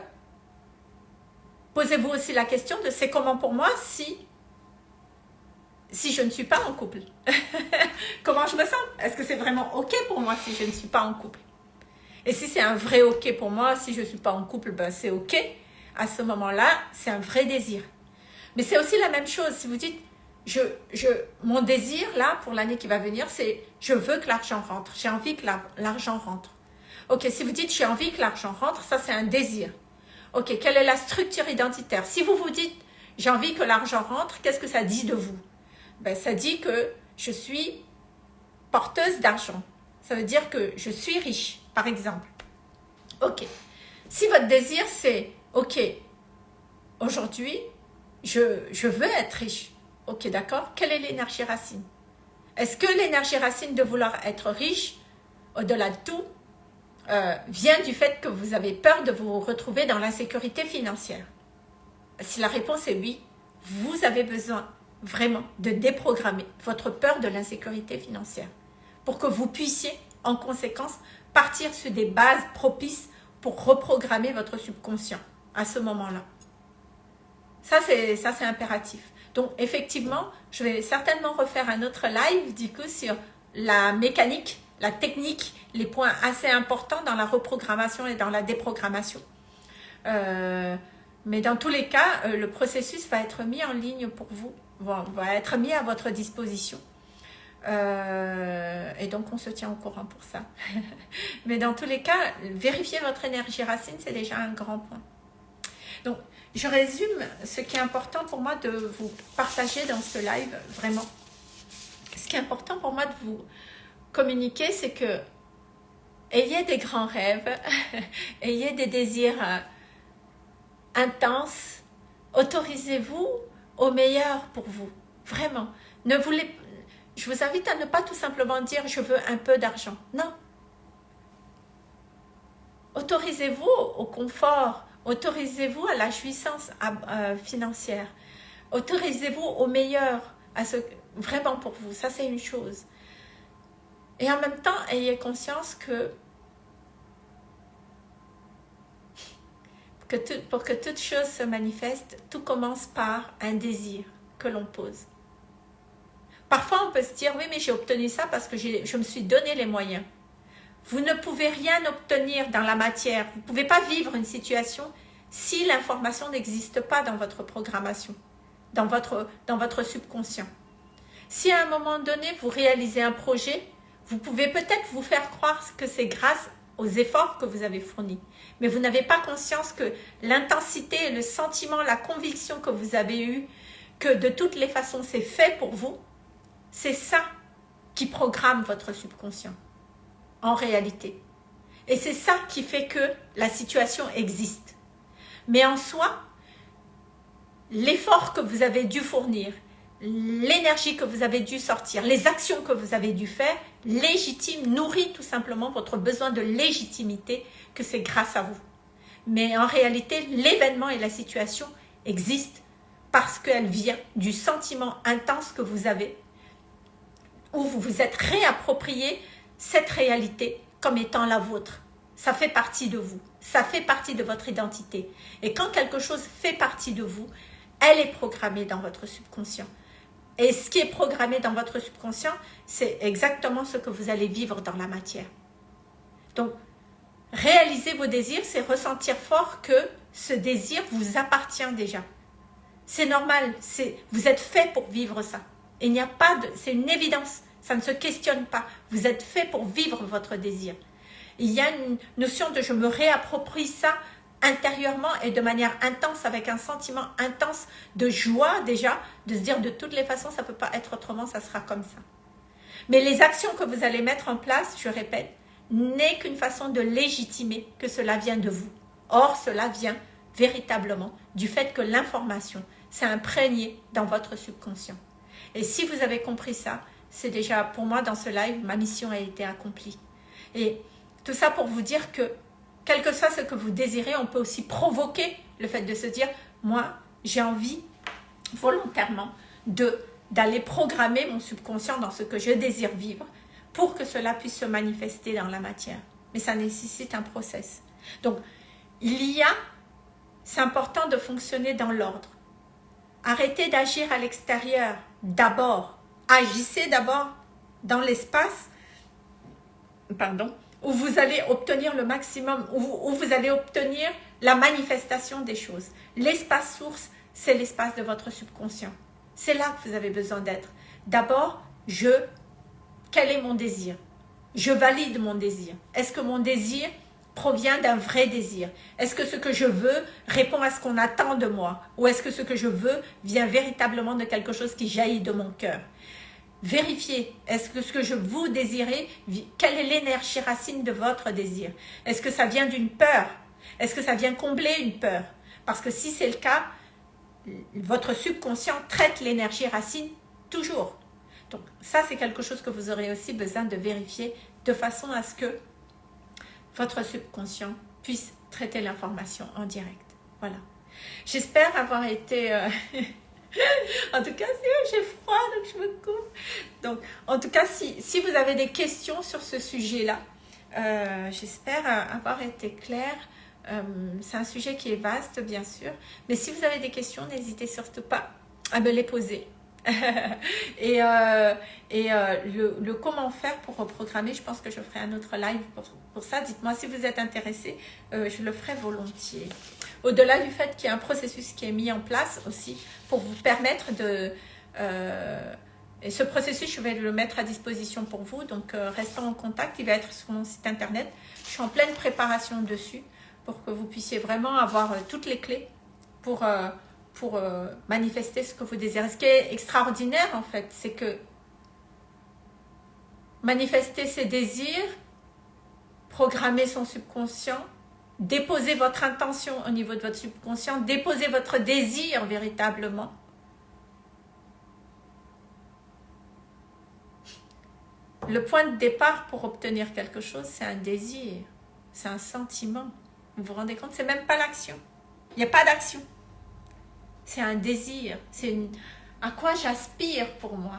posez-vous aussi la question de c'est comment pour moi si, si je ne suis pas en couple Comment je me sens? Est-ce que c'est vraiment ok pour moi si je ne suis pas en couple? Et si c'est un vrai ok pour moi, si je ne suis pas en couple, ben c'est ok. À ce moment-là, c'est un vrai désir. Mais c'est aussi la même chose, si vous dites, je, je, mon désir là, pour l'année qui va venir, c'est je veux que l'argent rentre, j'ai envie que l'argent rentre. Ok, si vous dites j'ai envie que l'argent rentre, ça c'est un désir. Ok, quelle est la structure identitaire? Si vous vous dites j'ai envie que l'argent rentre, qu'est-ce que ça dit de vous? Ben, Ça dit que je suis porteuse d'argent. Ça veut dire que je suis riche, par exemple. Ok. Si votre désir c'est ok, aujourd'hui, je, veux être riche. Ok, d'accord Quelle est l'énergie racine? Est-ce que l'énergie racine de vouloir être riche, au-delà de tout, euh, vient du fait que vous avez peur de vous retrouver dans l'insécurité financière? Si la réponse est oui, vous avez besoin vraiment de déprogrammer votre peur de l'insécurité financière pour que vous puissiez, en conséquence, partir sur des bases propices pour reprogrammer votre subconscient à ce moment-là. Ça, c'est impératif. Donc, effectivement, je vais certainement refaire un autre live, du coup, sur la mécanique, la technique, les points assez importants dans la reprogrammation et dans la déprogrammation. Euh, mais dans tous les cas, euh, le processus va être mis en ligne pour vous, va, être mis à votre disposition. Euh, et donc, on se tient au courant pour ça. mais dans tous les cas, vérifier votre énergie racine, c'est déjà un grand point. Donc, je résume ce qui est important pour moi de vous partager dans ce live, vraiment. Ce qui est important pour moi de vous communiquer, c'est que ayez des grands rêves, ayez des désirs euh, intenses, autorisez-vous au meilleur pour vous, vraiment. Ne voulez, je vous invite à ne pas tout simplement dire « je veux un peu d'argent ». Non. Autorisez-vous au confort, Autorisez-vous à la jouissance euh, financière. Autorisez-vous au meilleur, à ce, vraiment pour vous. Ça, c'est une chose. Et en même temps, ayez conscience que, que pour que toute chose se manifeste, tout commence par un désir que l'on pose. Parfois, on peut se dire, oui, mais j'ai obtenu ça parce que je me suis donné les moyens. Vous ne pouvez rien obtenir dans la matière. Vous ne pouvez pas vivre une situation si l'information n'existe pas dans votre programmation, dans votre, dans votre subconscient. Si à un moment donné, vous réalisez un projet, vous pouvez peut-être vous faire croire que c'est grâce aux efforts que vous avez fournis. Mais vous n'avez pas conscience que l'intensité, le sentiment, la conviction que vous avez eue, que de toutes les façons c'est fait pour vous, c'est ça qui programme votre subconscient en réalité. Et c'est ça qui fait que la situation existe. Mais en soi, l'effort que vous avez dû fournir, l'énergie que vous avez dû sortir, les actions que vous avez dû faire, légitime, nourrit tout simplement votre besoin de légitimité que c'est grâce à vous. Mais en réalité, l'événement et la situation existent parce qu'elle vient du sentiment intense que vous avez, où vous vous êtes réapproprié cette réalité comme étant la vôtre. Ça fait partie de vous, ça fait partie de votre identité. Et quand quelque chose fait partie de vous, elle est programmée dans votre subconscient. Et ce qui est programmé dans votre subconscient, c'est exactement ce que vous allez vivre dans la matière. Donc, réaliser vos désirs, c'est ressentir fort que ce désir vous appartient déjà. C'est normal, vous êtes fait pour vivre ça. Il n'y a pas de, c'est une évidence, ça ne se questionne pas. Vous êtes fait pour vivre votre désir. Il y a une notion de je me réapproprie ça intérieurement et de manière intense, avec un sentiment intense de joie déjà, de se dire de toutes les façons, ça ne peut pas être autrement, ça sera comme ça. Mais les actions que vous allez mettre en place, je répète, n'est qu'une façon de légitimer que cela vient de vous. Or, cela vient véritablement du fait que l'information s'est imprégnée dans votre subconscient. Et si vous avez compris ça, c'est déjà, pour moi, dans ce live, ma mission a été accomplie. Et tout ça pour vous dire que, quel que soit ce que vous désirez, on peut aussi provoquer le fait de se dire, moi, j'ai envie volontairement d'aller programmer mon subconscient dans ce que je désire vivre pour que cela puisse se manifester dans la matière. Mais ça nécessite un process. Donc, il y a, c'est important de fonctionner dans l'ordre. Arrêtez d'agir à l'extérieur d'abord. Agissez d'abord dans l'espace pardon, où vous allez obtenir le maximum, où, vous allez obtenir la manifestation des choses. L'espace source, c'est l'espace de votre subconscient. C'est là que vous avez besoin d'être. D'abord, je, quel est mon désir? Je valide mon désir. Est-ce que mon désir provient d'un vrai désir? Est-ce que ce que je veux répond à ce qu'on attend de moi? Ou est-ce que ce que je veux vient véritablement de quelque chose qui jaillit de mon cœur? Vérifiez, est-ce que ce que je vous désirez, quelle est l'énergie racine de votre désir? Est-ce que ça vient d'une peur? Est-ce que ça vient combler une peur? Parce que si c'est le cas, votre subconscient traite l'énergie racine toujours. Donc ça, c'est quelque chose que vous aurez aussi besoin de vérifier de façon à ce que votre subconscient puisse traiter l'information en direct. Voilà. J'espère avoir été... Euh, en tout cas, j'ai froid, donc je me coupe. Donc, en tout cas, si, si vous avez des questions sur ce sujet-là, euh, j'espère avoir été claire. Euh, c'est un sujet qui est vaste, bien sûr. Mais si vous avez des questions, n'hésitez surtout pas à me les poser. et euh, et le, comment faire pour reprogrammer, je pense que je ferai un autre live pour, pour ça. Dites-moi si vous êtes intéressé, je le ferai volontiers. Au-delà du fait qu'il y a un processus qui est mis en place aussi pour vous permettre de... Euh, et ce processus, je vais le mettre à disposition pour vous. Donc, euh, restons en contact. Il va être sur mon site internet. Je suis en pleine préparation dessus pour que vous puissiez vraiment avoir euh, toutes les clés pour, pour manifester ce que vous désirez. Ce qui est extraordinaire, en fait, c'est que manifester ses désirs, programmer son subconscient, Déposez votre intention au niveau de votre subconscient. Déposez votre désir véritablement. Le point de départ pour obtenir quelque chose, c'est un désir. C'est un sentiment. Vous vous rendez compte? C'est même pas l'action. Il n'y a pas d'action. C'est un désir. C'est à quoi j'aspire pour moi.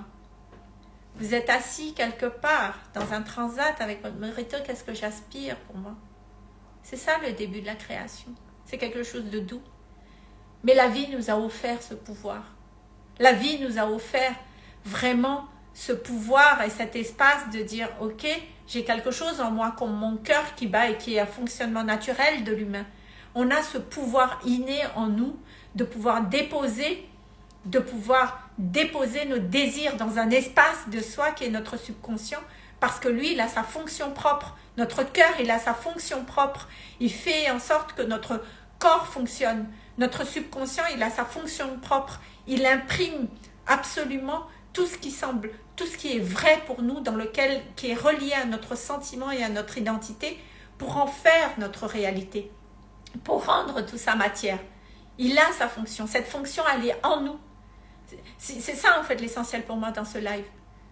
Vous êtes assis quelque part dans un transat avec votre mérito, qu'est-ce que j'aspire pour moi? C'est ça le début de la création. C'est quelque chose de doux. Mais la vie nous a offert ce pouvoir. La vie nous a offert vraiment ce pouvoir et cet espace de dire « Ok, j'ai quelque chose en moi comme mon cœur qui bat et qui est un fonctionnement naturel de l'humain. » On a ce pouvoir inné en nous de pouvoir déposer, de pouvoir déposer nos désirs dans un espace de soi qui est notre subconscient parce que lui, il a sa fonction propre notre cœur, il a sa fonction propre. Il fait en sorte que notre corps fonctionne. Notre subconscient, il a sa fonction propre. Il imprime absolument tout ce qui semble, tout ce qui est vrai pour nous, dans lequel, qui est relié à notre sentiment et à notre identité, pour en faire notre réalité, pour rendre tout ça matière. Il a sa fonction. Cette fonction, elle est en nous. C'est ça, en fait, l'essentiel pour moi dans ce live.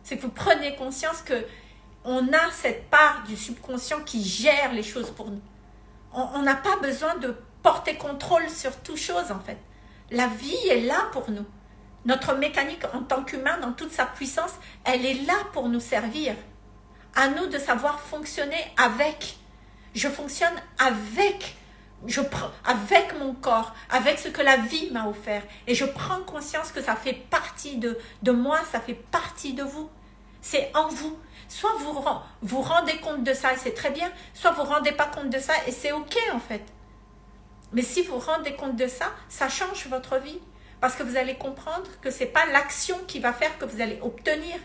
C'est que vous prenez conscience que on a cette part du subconscient qui gère les choses pour nous. On n'a pas besoin de porter contrôle sur toute chose en fait. La vie est là pour nous. Notre mécanique en tant qu'humain, dans toute sa puissance, elle est là pour nous servir. À nous de savoir fonctionner avec. Je fonctionne avec je prends avec mon corps, avec ce que la vie m'a offert, et je prends conscience que ça fait partie de, de moi, ça fait partie de vous. C'est en vous. Soit vous vous rendez compte de ça et c'est très bien, soit vous ne rendez pas compte de ça et c'est ok en fait. Mais si vous rendez compte de ça, ça change votre vie. Parce que vous allez comprendre que ce n'est pas l'action qui va faire que vous allez obtenir.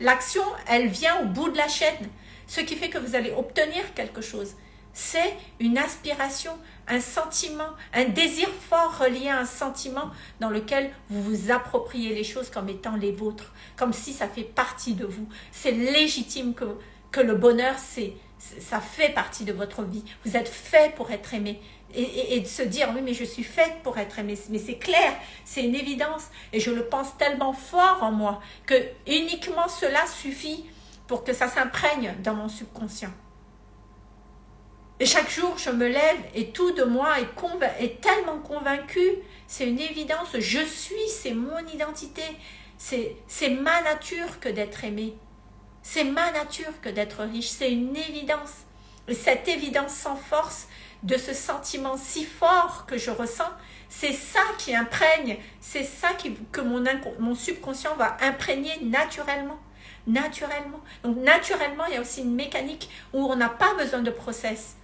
L'action, elle vient au bout de la chaîne. Ce qui fait que vous allez obtenir quelque chose. C'est une aspiration, un sentiment, un désir fort relié à un sentiment dans lequel vous vous appropriez les choses comme étant les vôtres, comme si ça fait partie de vous. C'est légitime que, que le bonheur, c'est ça fait partie de votre vie. Vous êtes fait pour être aimé. Et, et, de se dire, oui, mais je suis faite pour être aimé. Mais c'est clair, c'est une évidence. Et je le pense tellement fort en moi que uniquement cela suffit pour que ça s'imprègne dans mon subconscient. Et chaque jour, je me lève et tout de moi est, tellement convaincu. C'est une évidence. Je suis, c'est mon identité. C'est ma nature que d'être aimé. C'est ma nature que d'être riche. C'est une évidence. Et cette évidence sans force de ce sentiment si fort que je ressens, c'est ça qui imprègne, c'est ça que mon, mon subconscient va imprégner naturellement naturellement. Donc naturellement, il y a aussi une mécanique où on n'a pas besoin de process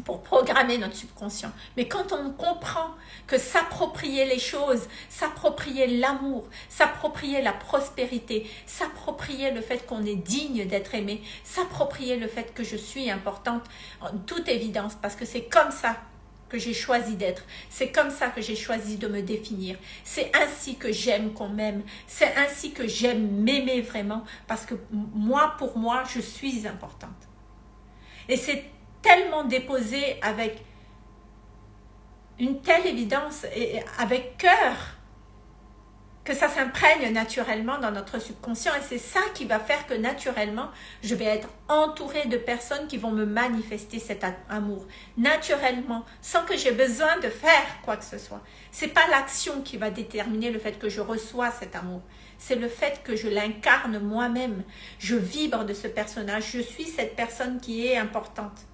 pour programmer notre subconscient. Mais quand on comprend que s'approprier les choses, s'approprier l'amour, s'approprier la prospérité, s'approprier le fait qu'on est digne d'être aimé, s'approprier le fait que je suis importante, en toute évidence, parce que c'est comme ça que j'ai choisi d'être. C'est comme ça que j'ai choisi de me définir. C'est ainsi que j'aime qu'on m'aime. C'est ainsi que j'aime m'aimer vraiment, parce que moi, pour moi, je suis importante. Et c'est tellement déposé avec une telle évidence et avec cœur que ça s'imprègne naturellement dans notre subconscient. Et c'est ça qui va faire que naturellement je vais être entourée de personnes qui vont me manifester cet amour. Naturellement sans que j'ai besoin de faire quoi que ce soit. C'est pas l'action qui va déterminer le fait que je reçois cet amour. C'est le fait que je l'incarne moi-même. Je vibre de ce personnage. Je suis cette personne qui est importante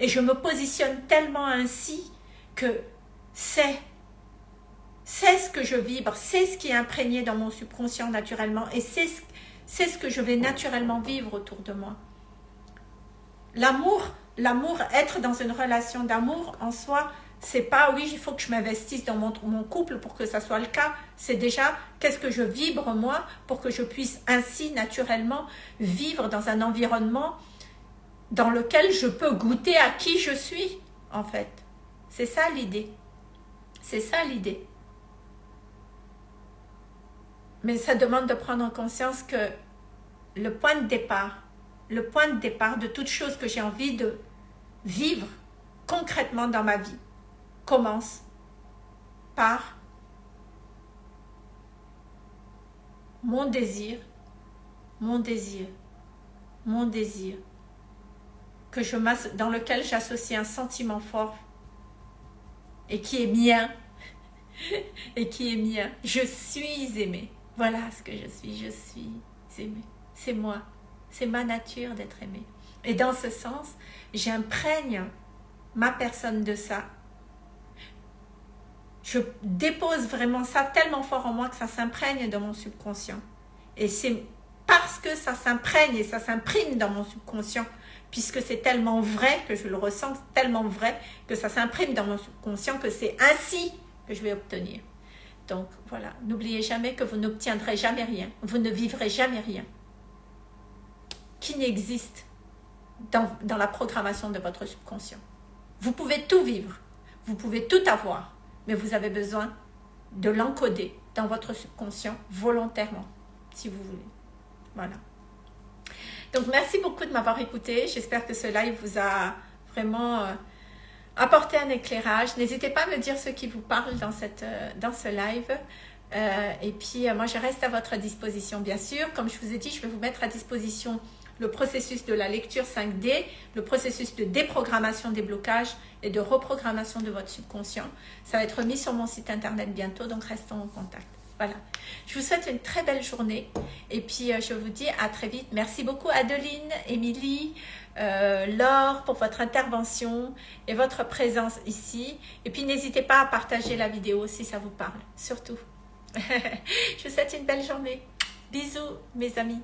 et je me positionne tellement ainsi que c'est c'est ce que je vibre, c'est ce qui est imprégné dans mon subconscient naturellement et c'est ce, ce que je vais naturellement vivre autour de moi. L'amour, l'amour, être dans une relation d'amour en soi, c'est pas oui, il faut que je m'investisse dans mon, mon, couple pour que ça soit le cas. C'est déjà qu'est-ce que je vibre moi pour que je puisse ainsi naturellement vivre dans un environnement dans lequel je peux goûter à qui je suis, en fait. C'est ça l'idée. C'est ça l'idée. Mais ça demande de prendre en conscience que le point de départ, le point de départ de toute chose que j'ai envie de vivre concrètement dans ma vie, commence par mon désir, mon désir, mon désir que je dans lequel j'associe un sentiment fort et qui est mien et qui est mien. Je suis aimée. Voilà ce que je suis. Je suis aimée. C'est moi. C'est ma nature d'être aimée. Et dans ce sens, j'imprègne ma personne de ça. Je dépose vraiment ça tellement fort en moi que ça s'imprègne dans mon subconscient. Et c'est parce que ça s'imprègne et ça s'imprime dans mon subconscient puisque c'est tellement vrai que je le ressens, tellement vrai que ça s'imprime dans mon subconscient que c'est ainsi que je vais obtenir. Donc voilà, n'oubliez jamais que vous n'obtiendrez jamais rien, vous ne vivrez jamais rien qui n'existe dans, dans la programmation de votre subconscient. Vous pouvez tout vivre, vous pouvez tout avoir, mais vous avez besoin de l'encoder dans votre subconscient volontairement, si vous voulez. Voilà. Donc, merci beaucoup de m'avoir écouté. J'espère que ce live vous a vraiment euh, apporté un éclairage. N'hésitez pas à me dire ce qui vous parle dans, cette, euh, dans ce live. Euh, et puis, moi, je reste à votre disposition, bien sûr. Comme je vous ai dit, je vais vous mettre à disposition le processus de la lecture 5D, le processus de déprogrammation des blocages et de reprogrammation de votre subconscient. Ça va être mis sur mon site internet bientôt, donc restons en contact. Voilà. Je vous souhaite une très belle journée. Et puis, je vous dis à très vite. Merci beaucoup Adeline, Émilie, euh, Laure pour votre intervention et votre présence ici. Et puis, n'hésitez pas à partager la vidéo si ça vous parle. Surtout. je vous souhaite une belle journée. Bisous mes amis.